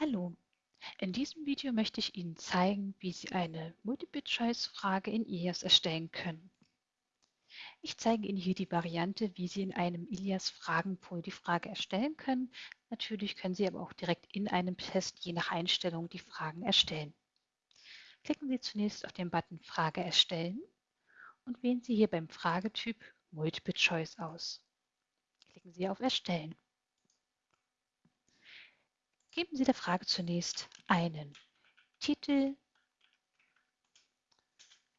Hallo, in diesem Video möchte ich Ihnen zeigen, wie Sie eine Multiple-Choice-Frage in Ilias erstellen können. Ich zeige Ihnen hier die Variante, wie Sie in einem Ilias Fragenpool die Frage erstellen können. Natürlich können Sie aber auch direkt in einem Test je nach Einstellung die Fragen erstellen. Klicken Sie zunächst auf den Button Frage erstellen und wählen Sie hier beim Fragetyp Multiple Choice aus. Klicken Sie auf Erstellen. Geben Sie der Frage zunächst einen Titel,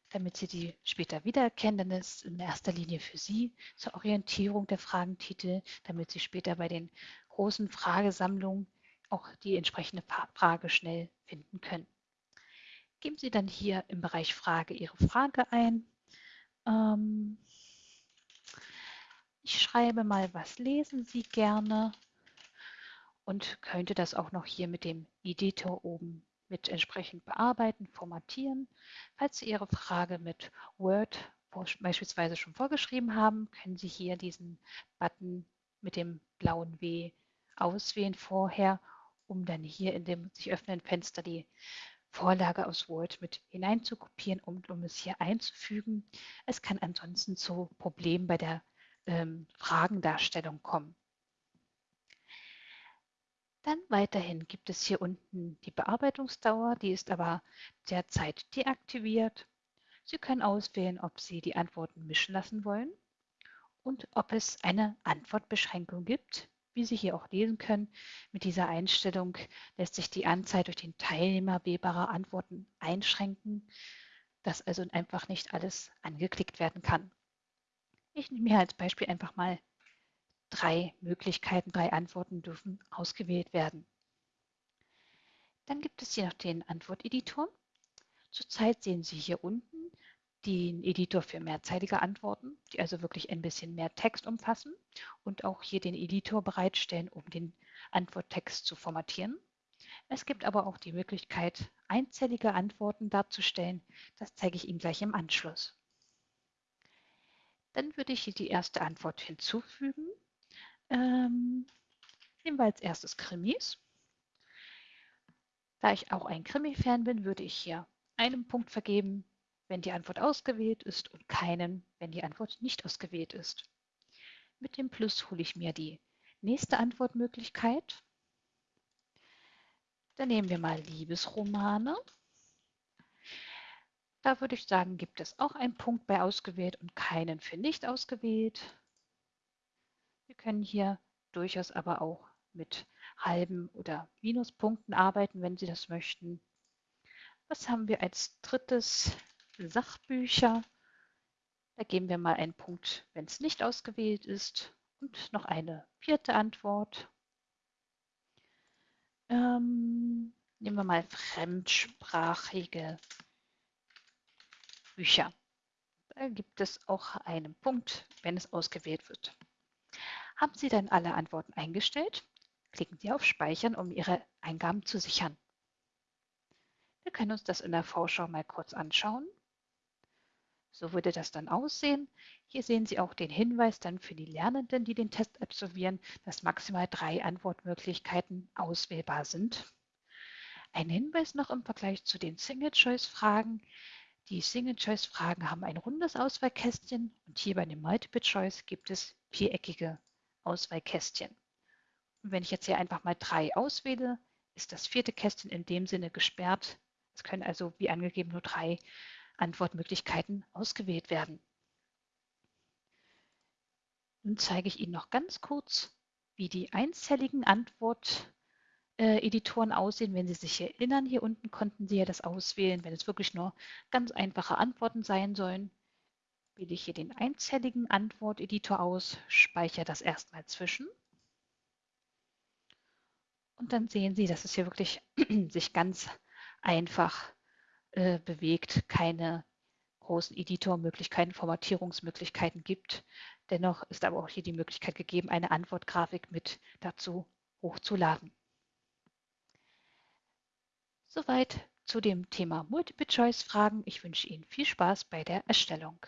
damit Sie die später wiedererkennen. Dann ist in erster Linie für Sie zur Orientierung der Fragentitel, damit Sie später bei den großen Fragesammlungen auch die entsprechende Frage schnell finden können. Geben Sie dann hier im Bereich Frage Ihre Frage ein. Ähm, ich schreibe mal, was lesen Sie gerne? Und könnte das auch noch hier mit dem Editor oben mit entsprechend bearbeiten, formatieren. Falls Sie Ihre Frage mit Word beispielsweise schon vorgeschrieben haben, können Sie hier diesen Button mit dem blauen W auswählen vorher, um dann hier in dem sich öffnenden Fenster die Vorlage aus Word mit hineinzukopieren und um es hier einzufügen. Es kann ansonsten zu Problemen bei der ähm, Fragendarstellung kommen. Dann weiterhin gibt es hier unten die Bearbeitungsdauer, die ist aber derzeit deaktiviert. Sie können auswählen, ob Sie die Antworten mischen lassen wollen und ob es eine Antwortbeschränkung gibt. Wie Sie hier auch lesen können, mit dieser Einstellung lässt sich die Anzahl durch den Teilnehmer wählbarer Antworten einschränken, dass also einfach nicht alles angeklickt werden kann. Ich nehme hier als Beispiel einfach mal drei Möglichkeiten, drei Antworten dürfen ausgewählt werden. Dann gibt es hier noch den Antworteditor. Zurzeit sehen Sie hier unten den Editor für mehrzeilige Antworten, die also wirklich ein bisschen mehr Text umfassen und auch hier den Editor bereitstellen, um den Antworttext zu formatieren. Es gibt aber auch die Möglichkeit, einzellige Antworten darzustellen. Das zeige ich Ihnen gleich im Anschluss. Dann würde ich hier die erste Antwort hinzufügen ähm, nehmen wir als erstes Krimis. Da ich auch ein Krimi-Fan bin, würde ich hier einen Punkt vergeben, wenn die Antwort ausgewählt ist und keinen, wenn die Antwort nicht ausgewählt ist. Mit dem Plus hole ich mir die nächste Antwortmöglichkeit. Dann nehmen wir mal Liebesromane. Da würde ich sagen, gibt es auch einen Punkt bei ausgewählt und keinen für nicht ausgewählt. Können hier durchaus aber auch mit halben oder Minuspunkten arbeiten, wenn Sie das möchten. Was haben wir als drittes? Sachbücher. Da geben wir mal einen Punkt, wenn es nicht ausgewählt ist. Und noch eine vierte Antwort. Ähm, nehmen wir mal fremdsprachige Bücher. Da gibt es auch einen Punkt, wenn es ausgewählt wird. Haben Sie dann alle Antworten eingestellt? Klicken Sie auf Speichern, um Ihre Eingaben zu sichern. Wir können uns das in der Vorschau mal kurz anschauen. So würde das dann aussehen. Hier sehen Sie auch den Hinweis dann für die Lernenden, die den Test absolvieren, dass maximal drei Antwortmöglichkeiten auswählbar sind. Ein Hinweis noch im Vergleich zu den Single-Choice-Fragen. Die Single-Choice-Fragen haben ein rundes Auswahlkästchen und hier bei dem Multiple-Choice gibt es viereckige Auswahlkästchen. Und wenn ich jetzt hier einfach mal drei auswähle, ist das vierte Kästchen in dem Sinne gesperrt. Es können also, wie angegeben, nur drei Antwortmöglichkeiten ausgewählt werden. Nun zeige ich Ihnen noch ganz kurz, wie die einzelligen Antworteditoren aussehen. Wenn Sie sich erinnern, hier unten konnten Sie ja das auswählen, wenn es wirklich nur ganz einfache Antworten sein sollen wähle ich hier den einzelligen Antworteditor aus, speichere das erstmal zwischen. Und dann sehen Sie, dass es hier wirklich sich ganz einfach äh, bewegt, keine großen Editormöglichkeiten, Formatierungsmöglichkeiten gibt. Dennoch ist aber auch hier die Möglichkeit gegeben, eine Antwortgrafik mit dazu hochzuladen. Soweit zu dem Thema Multiple-Choice-Fragen. Ich wünsche Ihnen viel Spaß bei der Erstellung.